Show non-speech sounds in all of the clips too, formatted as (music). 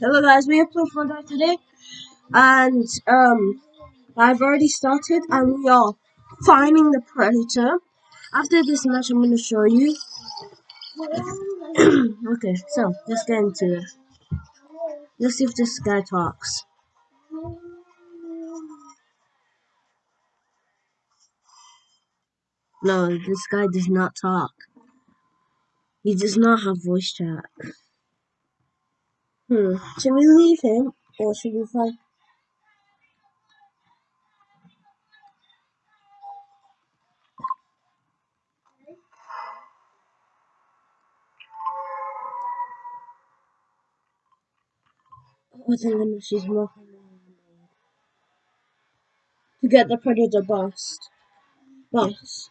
Hello guys, we are playing Fortnite today, and um, I've already started, and we are finding the predator. After this match, I'm gonna show you. (clears throat) okay, so let's get into it. Let's see if this guy talks. No, this guy does not talk. He does not have voice chat. Hmm. Should we leave him, or should we find? Oh, thank goodness she's more to get the predator bust. Bust.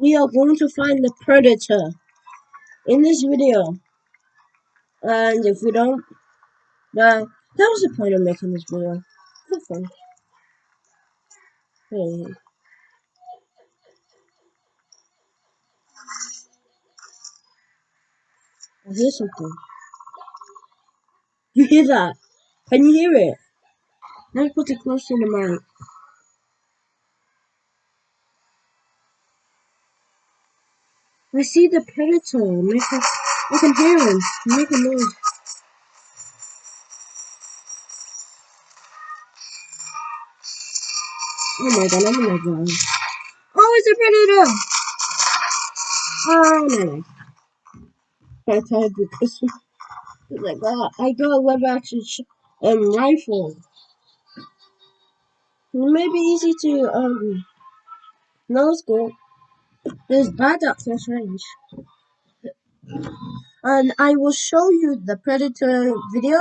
We are going to find the predator in this video. And if we don't, uh, that was the point of making this video. For fun. Hey. I hear something. You hear that? Can you hear it? Let me put it close to the mic. I see the predator. Make a, I can hear him. Make a noise. Oh my god, I'm gonna go. Oh, it's a predator! Oh no. I tried because I got I got a lever action um rifle. It may be easy to um no scope. It's bad at close range. And I will show you the predator video.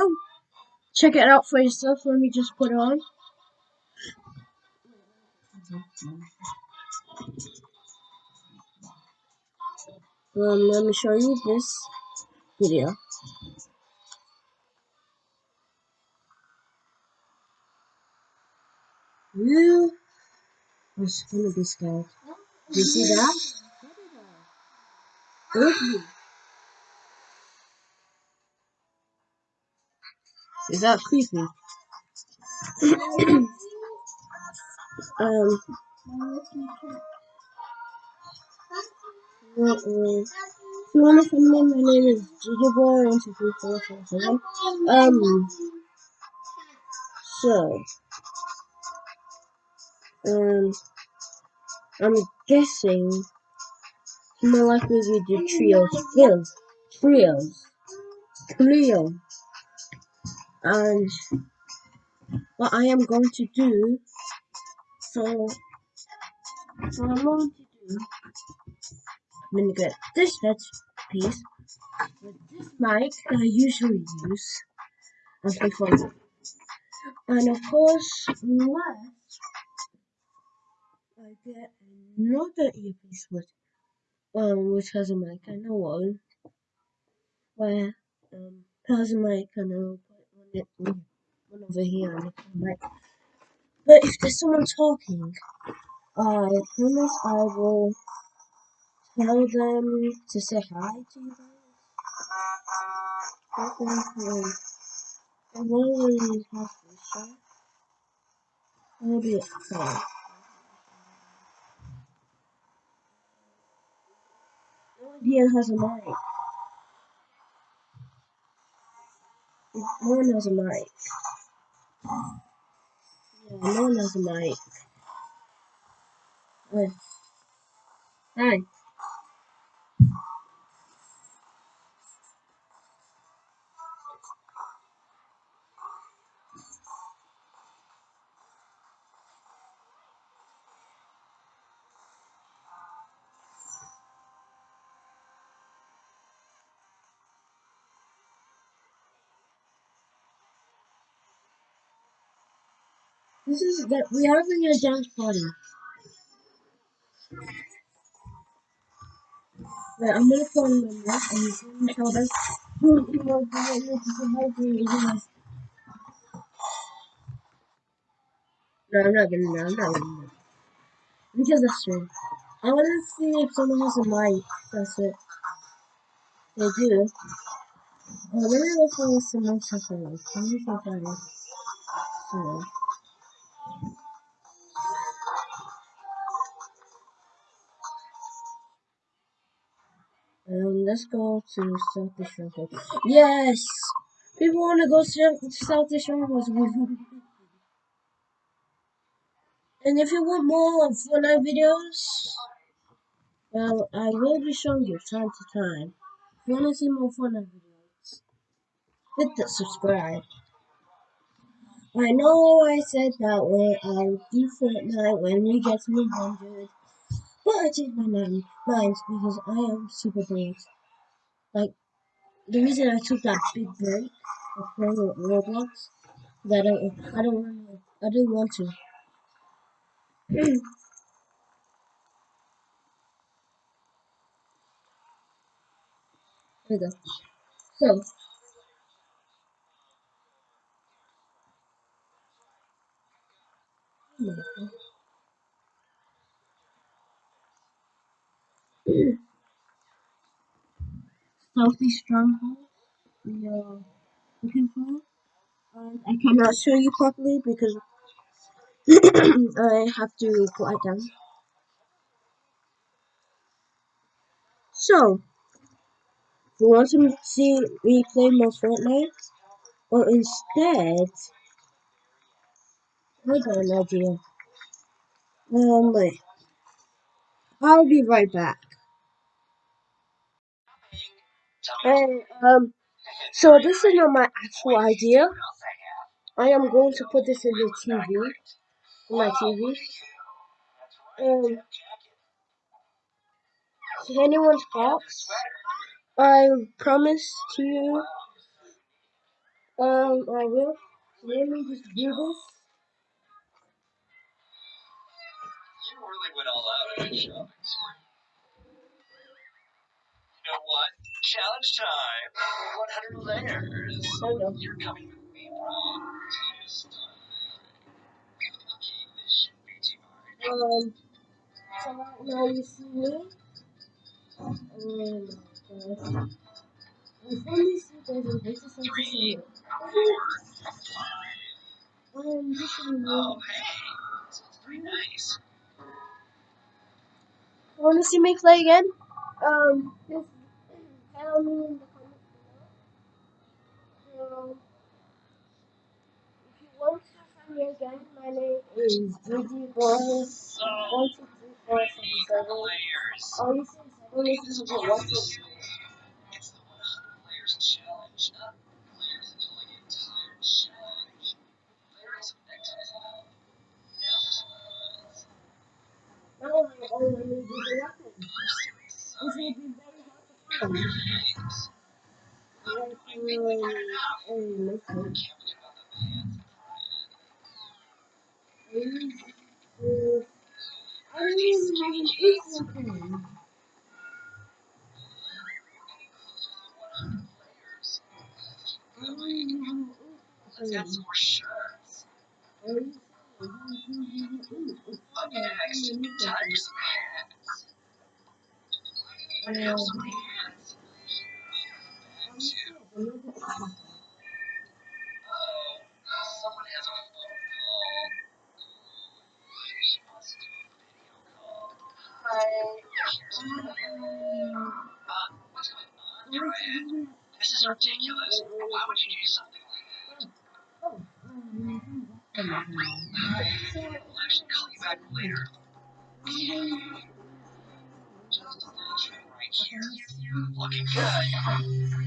Check it out for yourself. Let me just put it on. Um, let me show you this video. You was gonna be scared. Do you see that? Ugly. Is that creepy? (coughs) um. Uh, if you wanna find me, my name is Gigaboy one two three four five seven. Um. So. Um. I'm guessing more likely we do trios. Trios. Trios. Trio. And what I am going to do, so what I'm going to do, I'm going to get this piece with this mic that I usually use and play for And of course, unless I get another earpiece with um which has a mic, I know one where um has a mic and I'll put one, one over here and a mic. But if there's someone talking, I promise I will tell them to say hi to you guys. I really have this shot. Maybe it's fine. Idea has a mic. No one has a mic. Yeah, no one has a mic. Hi. Hi. This is that we are having a dance party. Wait, I'm gonna put on the mic and you can tell them who you know who to say hi to you guys. No, I'm not gonna. No, I'm not gonna. Because that's true. I want to see if someone has a mic. That's it. They do. Oh, let me look for someone a mic. Let me see if So, um, let's go to Stealthy Stronghold. Yes! People want to go to Stealthy Stronghold with And if you want more Fortnite videos, well, I will be showing you time to time. If you want to see more Fortnite videos, hit the subscribe. I know I said that way I'll do Fortnite when we get to 100, but I changed my mind, mind because I am super bored. Like, the reason I took that big break of playing Roblox, that I don't, I don't want to, I didn't want to. Here we go. So, Stealthy Stronghold, we are looking for. Um, I cannot show you properly because (clears throat) I have to it down. So, if you want to see me play more Fortnite, or instead, I got an idea. Um, wait. I'll be right back. Hey, um, so this is not my actual idea. I am going to put this in the TV, my TV. Um, anyone's box, I promise to you, um, I will. Let me just do this. You really went all out shopping spree. You know what? Challenge time. 100 layers. We go. You're coming with me, Brian. Yes. Okay, this shouldn't be too hard. Um, so now you see me. Oh my finally see there's a basis of this in it. Um, this is Oh, really. hey. Pretty nice. Want to see me play again? Um, just tell me in the comments below. Um, if you want to find me again, my name is Boy. So, One two three four seven seven. Oh, you said seven. Listen to the 100 layers challenge. Not layers until I get tired challenge. Layering some neckties now. Now for some buns. Now I only need to do the weapon. Sorry. will be find. Games. I. Can't don't have an Instagram page. getting closer to the 100 layers. I don't even have an Let's Instagram add page. some more shirts. Are you serious? One, two, three, four. Ooh, it's Up fire. next, I'm This is ridiculous. Why would you do something like that? Oh, um, I'll actually call you back later. Just a little trim right here. Looking good.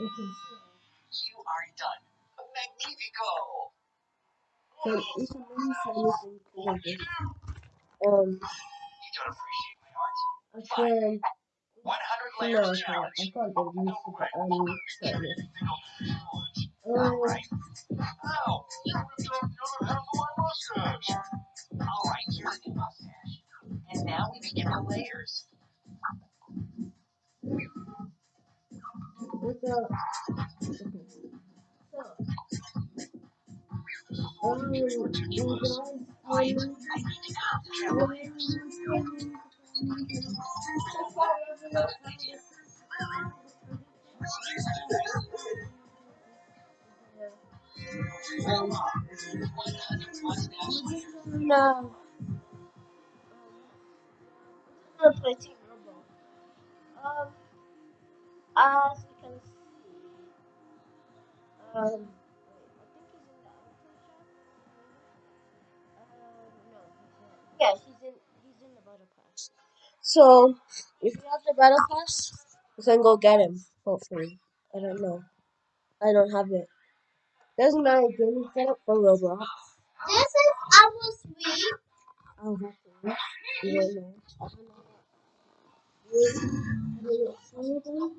You are done. Magnifico! So it's a mini series in Columbus. Um, You don't appreciate my art? I 100 no, I can't. I can't do this, but um, try this. Alright. Ow! You ripped off the half my mustache! Alright, here's a new mustache. And now we begin the layers. No. I'm gonna play. Um, as you can see, um, So, if you have the battle pass, you can go get him. Hopefully, I don't know. I don't have it. Doesn't matter. Gaming setup for Roblox. This is Apple Sweet. Oh, have to. You don't know. I don't know. Wait, wait, see anything?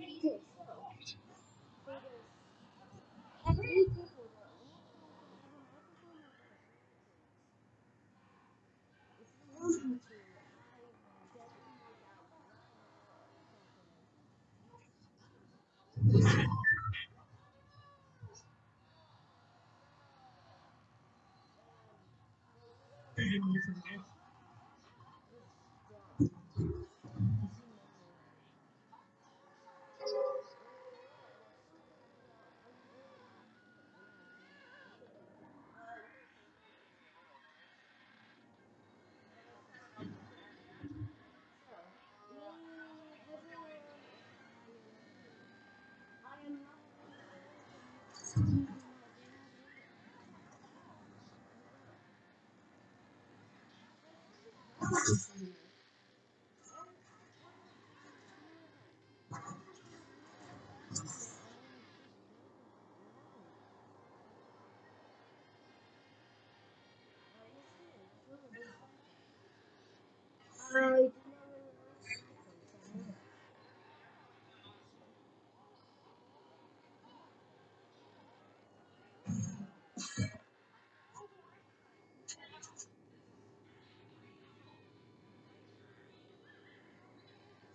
Okay, so. Every people though. If you want me to, I definitely I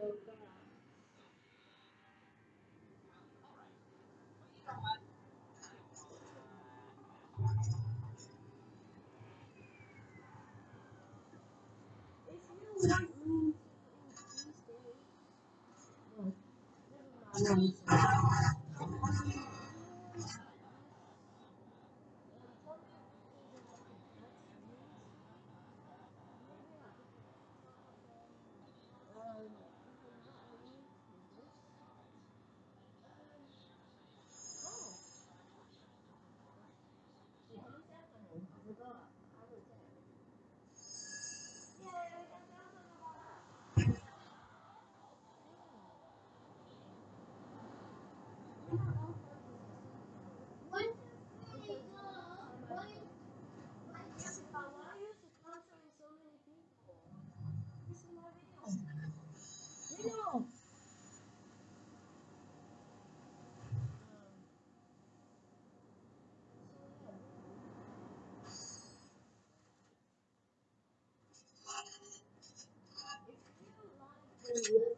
that. If you want me to. Yeah.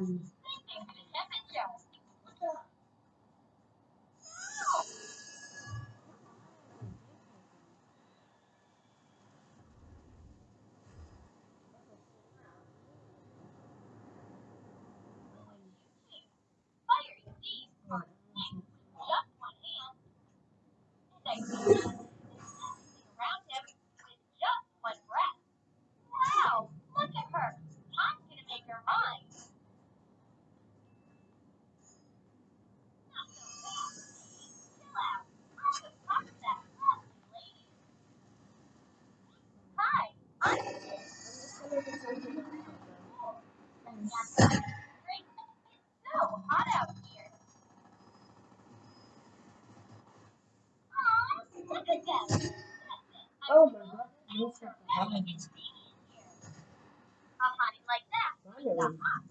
around him with just one breath. Wow, look at her. I'm gonna make her mine. Not so fast. Chill out. I'll just talk to that lovely lady. Hi, I'm Great. It's so hot out here. Aw, look at them. That's it. I'm Oh my god. Thanks for letting me be here. A like that.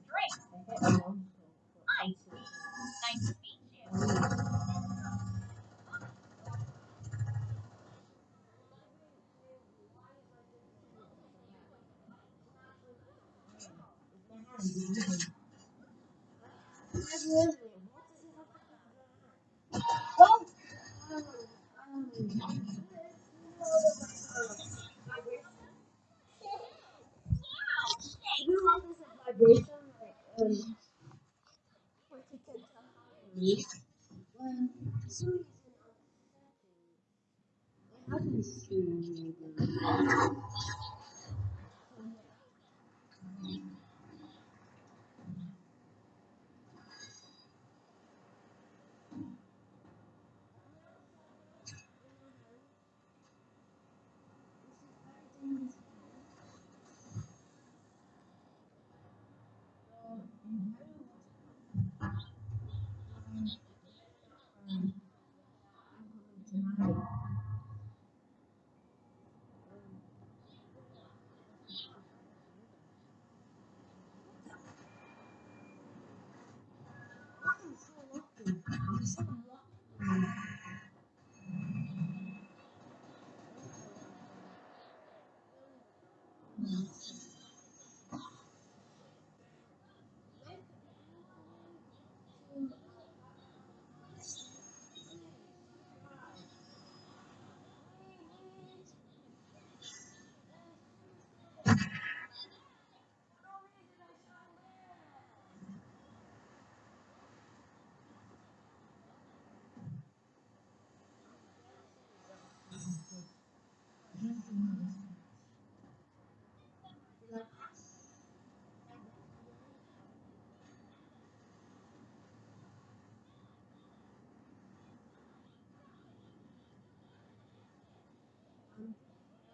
Read when for some reason on the setting it happens to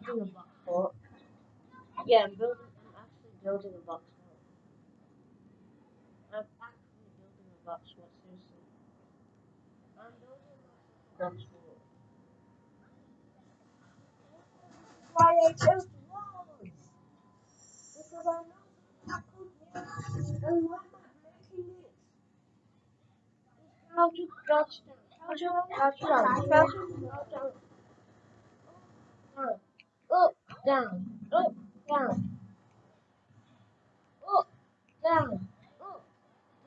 building a box fort. Yeah, I'm building. I'm actually building a box fort. I'm actually building a box fort. Seriously, I'm building a box fort. Why I built walls? Because I know I could. And why am I breaking it? How to crouch down? How to how to how to crouch down? Up, down, up, down. Up, down, up,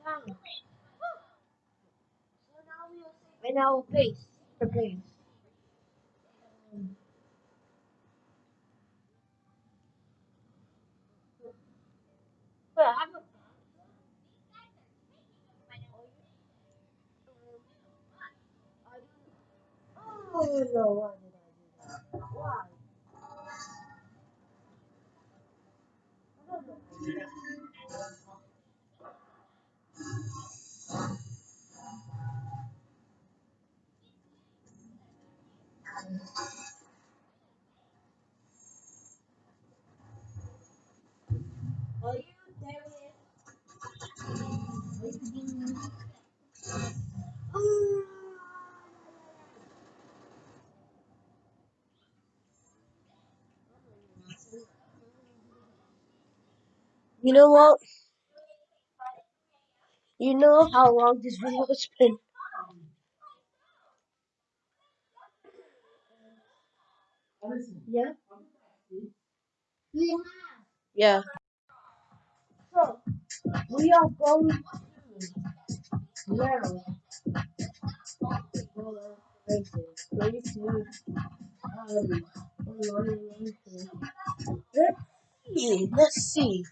down. So now we'll say, and now pace, the pace. Um, but I have a Oh no, You know what? You know how long this video has been? Yeah? Yeah. So, we are going to Let's see. Let's see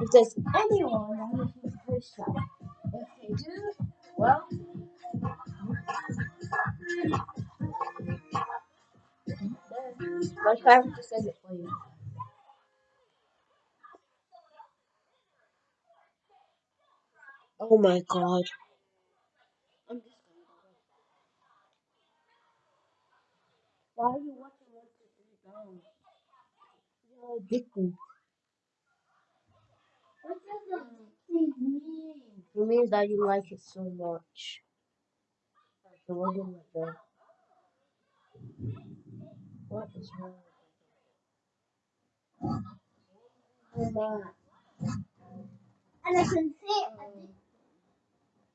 if there's anyone that has the first time. If they do, well, my parents just said it for you. Oh my god. I'm just Why are you watching one, two, three down? What does addicted mean? It means that you like it so much. So what do you like What is wrong with that? And I can say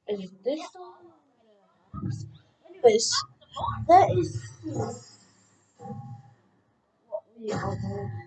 addicted. Is this the Anyways, that is what we are going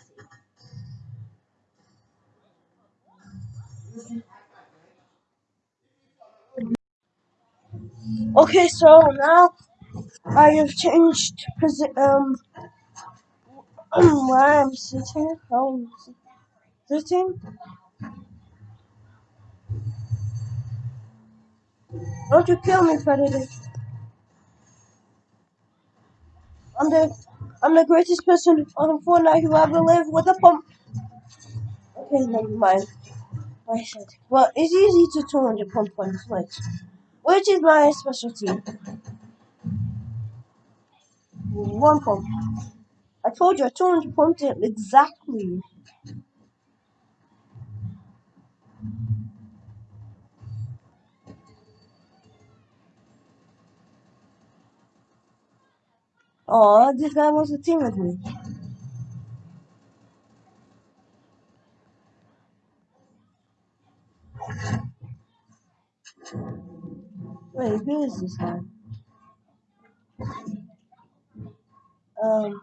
Okay, so now I have changed posi- um (clears throat) where I'm sitting. How I'm sitting. Don't you kill me, Predator. I'm the I'm the greatest person on Fortnite who ever lived with a pump. Okay, never mind. I said. Well, it's easy to 200 pump on Switch, which is my specialty. One pump. I told you I 200 pumped it exactly. Oh, this guy wants to team with me. Wait, who is this guy? Um.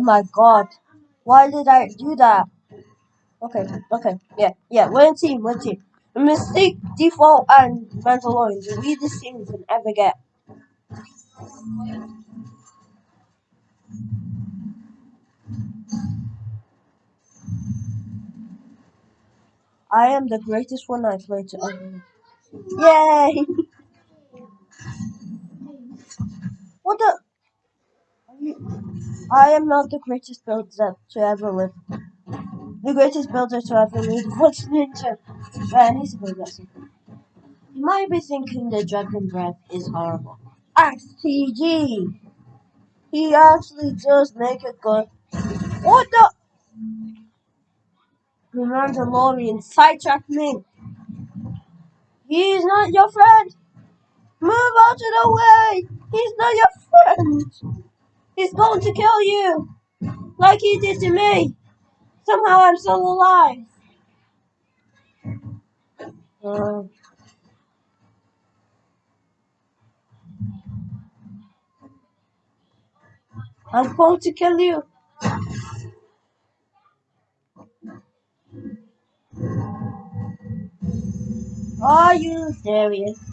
Oh my god. Why did I do that? Okay, okay, yeah, yeah, one team, one team. Mystique, mistake, default, and Mandalorian, the weirdest team you can ever get. I am the greatest one I've played to ever. Yay! (laughs) what the? I am not the greatest builder to ever live. The greatest builder to ever live was Ninja. To go get. You might be thinking the Dragon Breath is horrible. XTG! He actually does make it good. What the? The Mandalorian sidetracked me. He is not your friend. Move out of the way. He's not your friend. He's going to kill you. Like he did to me. Somehow I'm still alive. Uh, I'm going to kill you. Are you serious?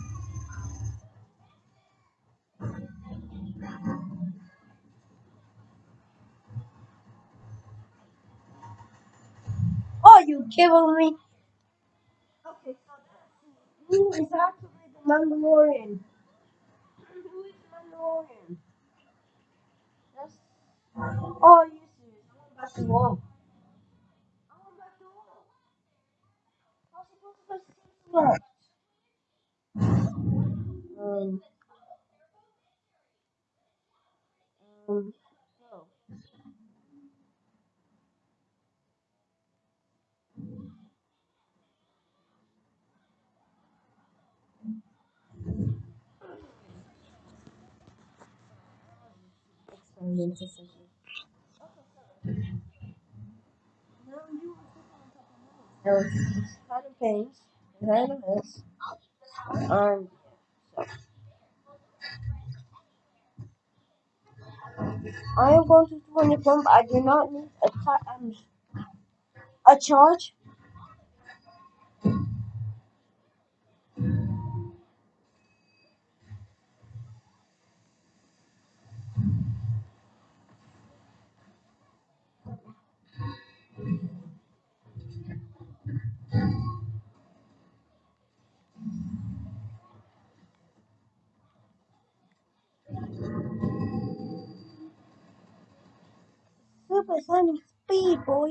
Are you kidding me? Okay, so who is actually the Mandalorian? Who is the Mandalorian? That's... Oh, you? I want back to war. I want back to war. How supposed to go to Um, um, so. Experience decision. Now you are sitting on top of me. Um, I am going to turn the pump. I do not need a, um, a charge. Supersonic speed, boy.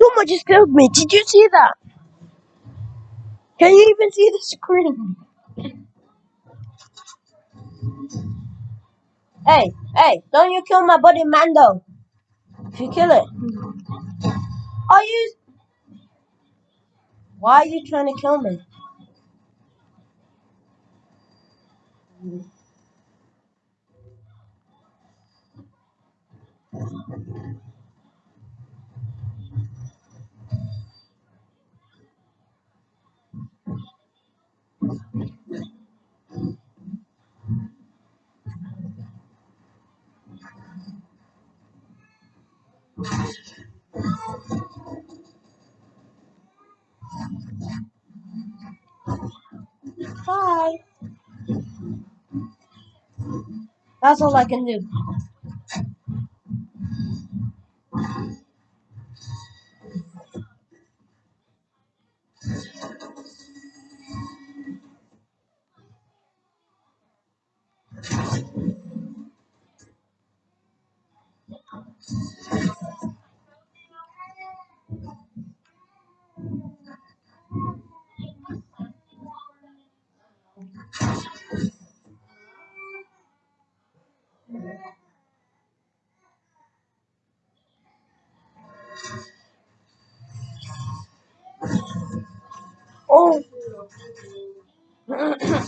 Someone just killed me. Did you see that? Can you even see the screen? Hey, hey, don't you kill my buddy Mando. If you kill it. Are you... Why are you trying to kill me? Hi. That's all I can do. Oh. (coughs)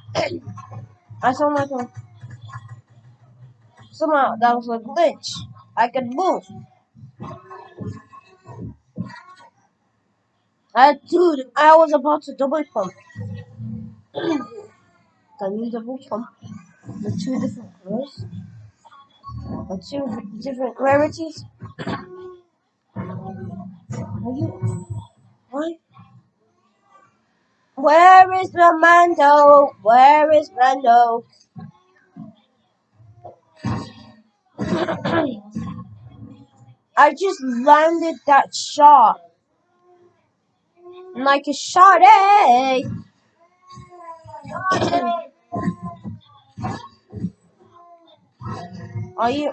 (coughs) I saw like a. Somehow that was a glitch. I could move. Uh, dude, I was about to double pump. (clears throat) Can you double pump the two different colors? The two different rarities? Are you. What? Where is the Mando? Where is Mando? I just landed that shot. Like a shot, eh? Are you?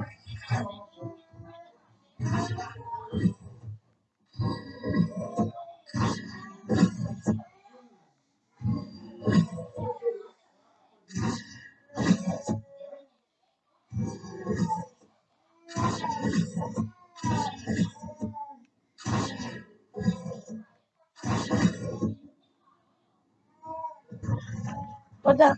What the?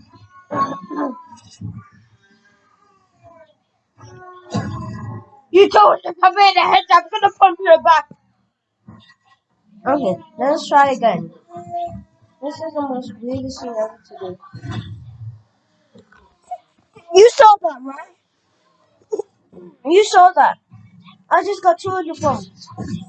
You told me to come in the head. I'm gonna punch you in the back. Okay, let's try again. This is the most weirdest thing ever to do. You saw that, right? You saw that. I just got two of your phones. Are you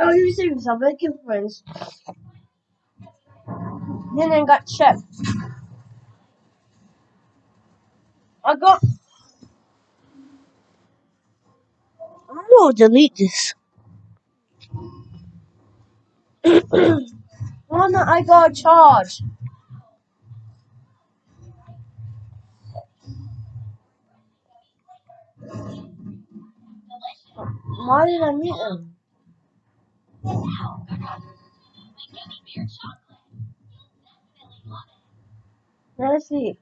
Oh, serious? I'm making friends. And Then got checked. I got. I'm gonna delete this. (clears throat) One that I got charged. Why did I meet him? Let's see.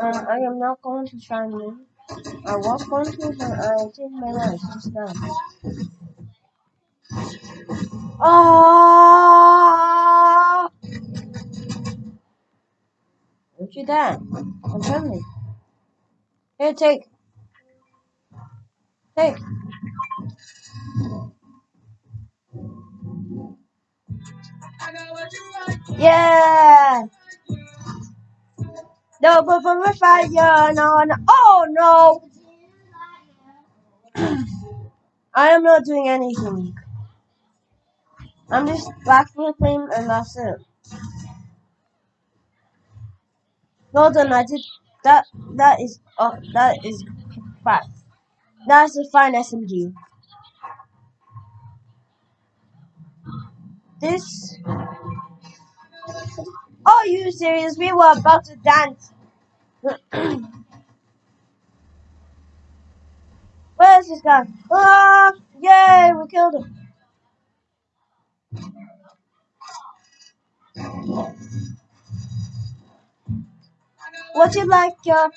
Uh, I am not going to me. I was going to, but I changed my mind just now. Ah! Don't you dare. I'm telling. Here, take. Take. Yeah! No, but for my fire, no, no. Oh, no! (clears throat) I am not doing anything. I'm just backflipping and that's it. I did that. That is uh, that is fast. That's a fine SMG. This. Are you serious? We were about to dance. (clears throat) Where's this guy? Ah! Yay! We killed him. What you like, yeah?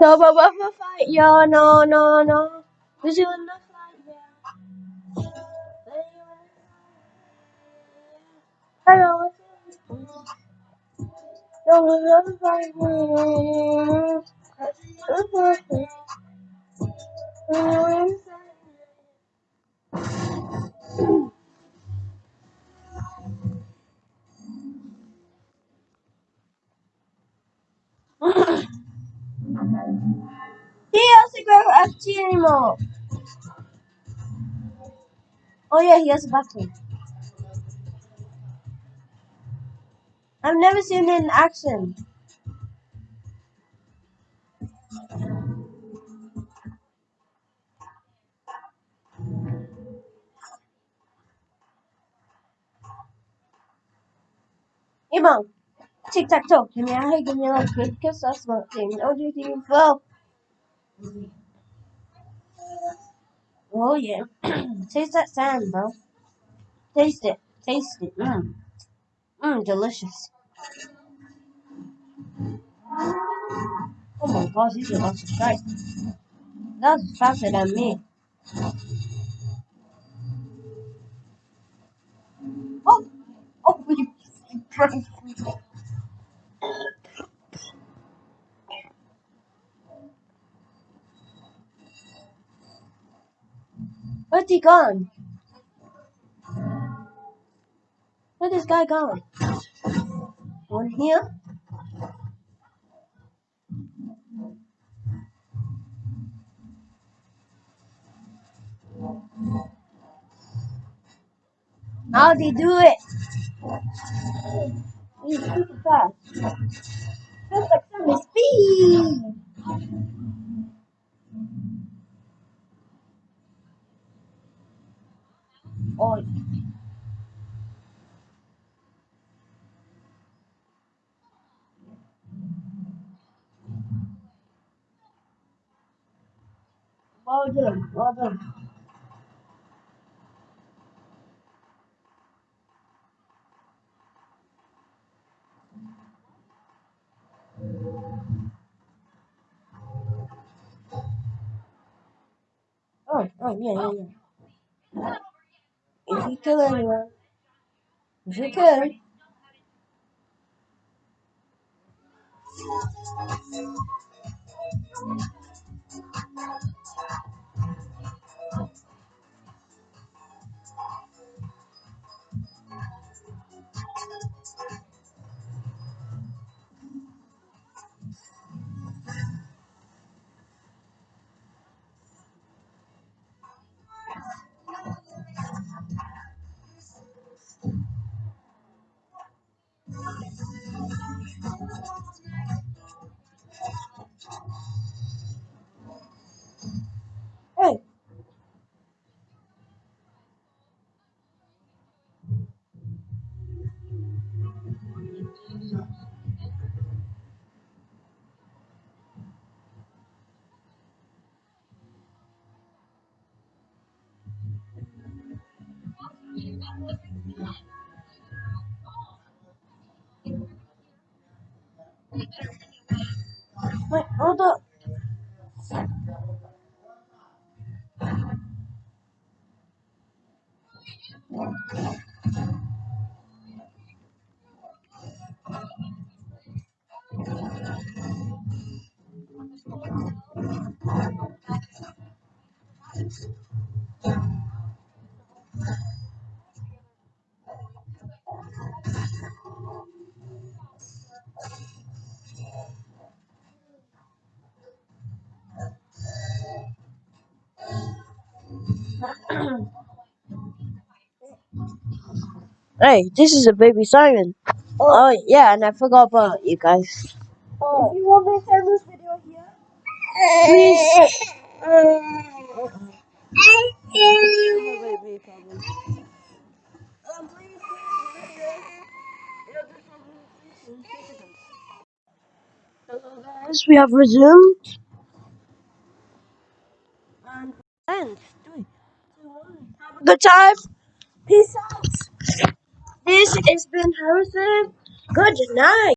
No, but what for fight, yeah? No, no, no. Who's you the fight, yeah? Hello. No, no, no, fight, (laughs) He doesn't go FT anymore. Oh yeah, he has a button. I've never seen it in action. Imam tic tac toe. Give me a hug, give me a like, good kiss, that's not thing. No, do you well? Oh yeah. Taste that sand, bro. Taste it. Taste it. Mmm. Mmm, delicious. Oh my gosh, these are about to strike. That's faster than me. Oh! Oh, you (laughs) broke Where's he gone? Where's this guy gone? One here? How'd he do it? He's super fast. Just like some speed. Oh, well done. Well done. Oh, oh, yeah, yeah, yeah. If you kill wait, hold up. Hey, this is a baby Simon. Oh. oh, yeah, and I forgot about you guys. Oh. If you want me to end this video here, Please. Hello guys, we have resumed. And end. Three, two, one. Have a good time. Peace out. This has been Harrison. Good night.